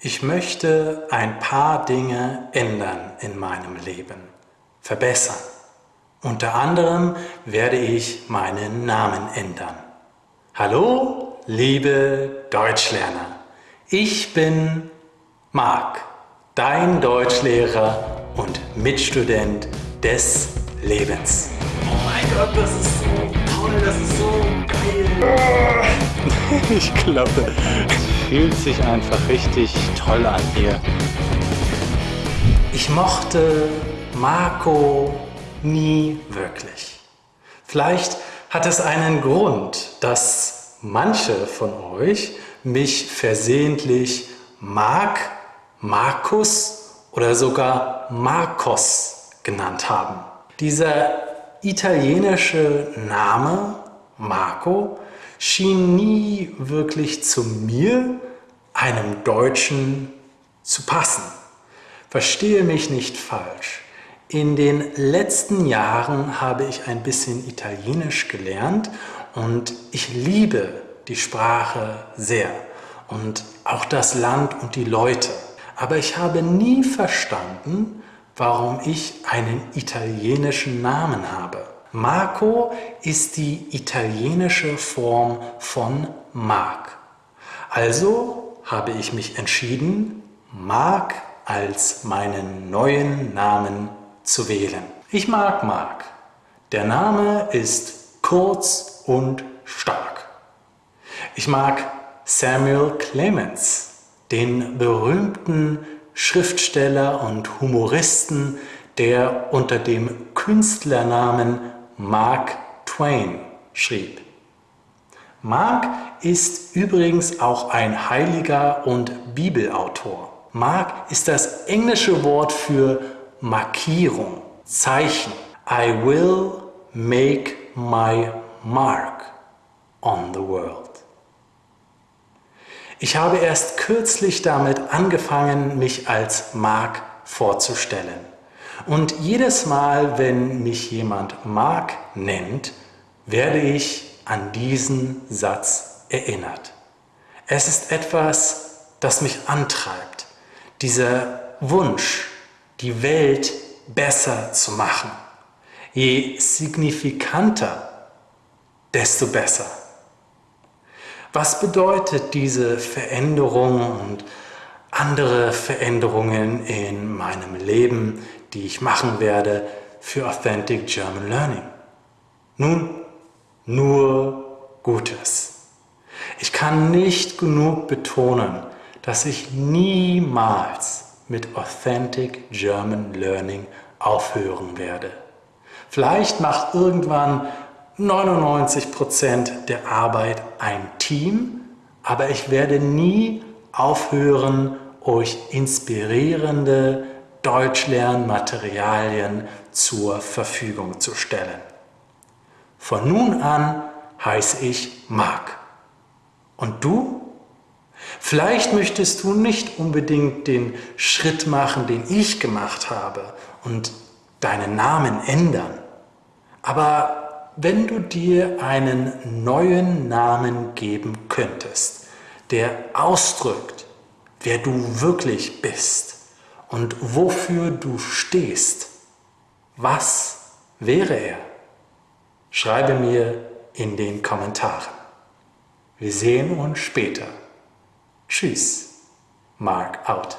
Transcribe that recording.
Ich möchte ein paar Dinge ändern in meinem Leben, verbessern. Unter anderem werde ich meinen Namen ändern. Hallo, liebe Deutschlerner. Ich bin Marc, dein Deutschlehrer und Mitstudent des Lebens. Oh mein Gott, das ist so toll, das ist so geil. Ich glaube, es fühlt sich einfach richtig toll an hier. Ich mochte Marco nie wirklich. Vielleicht hat es einen Grund, dass manche von euch mich versehentlich Mark, Markus oder sogar Marcos genannt haben. Dieser italienische Name Marco schien nie wirklich zu mir, einem Deutschen, zu passen. Verstehe mich nicht falsch. In den letzten Jahren habe ich ein bisschen Italienisch gelernt und ich liebe die Sprache sehr und auch das Land und die Leute. Aber ich habe nie verstanden, warum ich einen italienischen Namen habe. Marco ist die italienische Form von Marc. Also habe ich mich entschieden, Marc als meinen neuen Namen zu wählen. Ich mag Marc. Der Name ist kurz und stark. Ich mag Samuel Clemens, den berühmten Schriftsteller und Humoristen, der unter dem Künstlernamen Mark Twain schrieb. Mark ist übrigens auch ein Heiliger und Bibelautor. Mark ist das englische Wort für Markierung, Zeichen. I will make my mark on the world. Ich habe erst kürzlich damit angefangen, mich als Mark vorzustellen. Und jedes Mal, wenn mich jemand Mark nennt, werde ich an diesen Satz erinnert. Es ist etwas, das mich antreibt, dieser Wunsch, die Welt besser zu machen. Je signifikanter, desto besser. Was bedeutet diese Veränderung und andere Veränderungen in meinem Leben, die ich machen werde für Authentic German Learning? Nun, nur Gutes. Ich kann nicht genug betonen, dass ich niemals mit Authentic German Learning aufhören werde. Vielleicht macht irgendwann 99% der Arbeit ein Team, aber ich werde nie aufhören, euch inspirierende Deutschlernmaterialien zur Verfügung zu stellen. Von nun an heiße ich Marc. Und du? Vielleicht möchtest du nicht unbedingt den Schritt machen, den ich gemacht habe und deinen Namen ändern. Aber wenn du dir einen neuen Namen geben könntest, der ausdrückt, wer du wirklich bist, und wofür du stehst, was wäre er? Schreibe mir in den Kommentaren. Wir sehen uns später. Tschüss, Mark out.